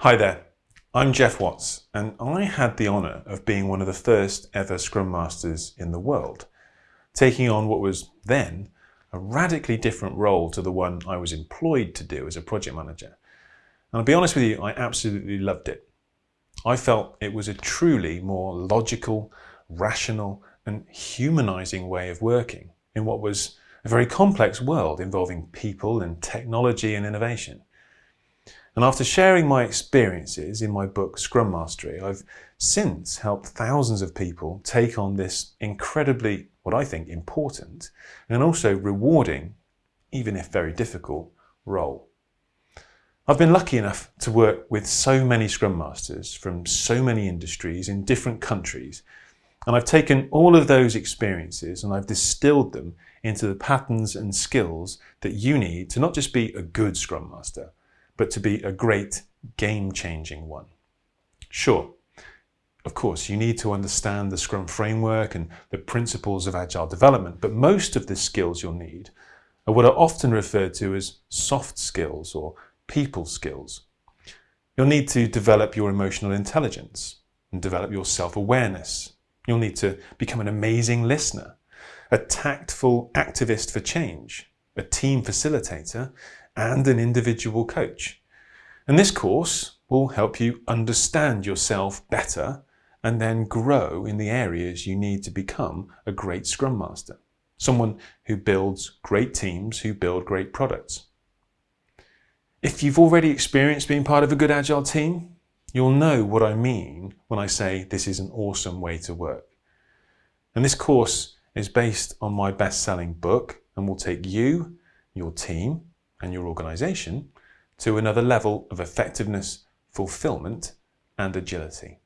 Hi there, I'm Geoff Watts and I had the honour of being one of the first ever Scrum Masters in the world, taking on what was then a radically different role to the one I was employed to do as a project manager. And I'll be honest with you, I absolutely loved it. I felt it was a truly more logical, rational and humanising way of working in what was a very complex world involving people and technology and innovation. And after sharing my experiences in my book Scrum Mastery, I've since helped thousands of people take on this incredibly, what I think, important and also rewarding, even if very difficult, role. I've been lucky enough to work with so many Scrum Masters from so many industries in different countries and I've taken all of those experiences and I've distilled them into the patterns and skills that you need to not just be a good Scrum Master, but to be a great game-changing one. Sure, of course, you need to understand the Scrum framework and the principles of agile development, but most of the skills you'll need are what are often referred to as soft skills or people skills. You'll need to develop your emotional intelligence and develop your self-awareness You'll need to become an amazing listener, a tactful activist for change, a team facilitator, and an individual coach. And this course will help you understand yourself better and then grow in the areas you need to become a great Scrum Master, someone who builds great teams who build great products. If you've already experienced being part of a good Agile team, You'll know what I mean when I say this is an awesome way to work. And this course is based on my best-selling book and will take you, your team and your organization to another level of effectiveness, fulfillment and agility.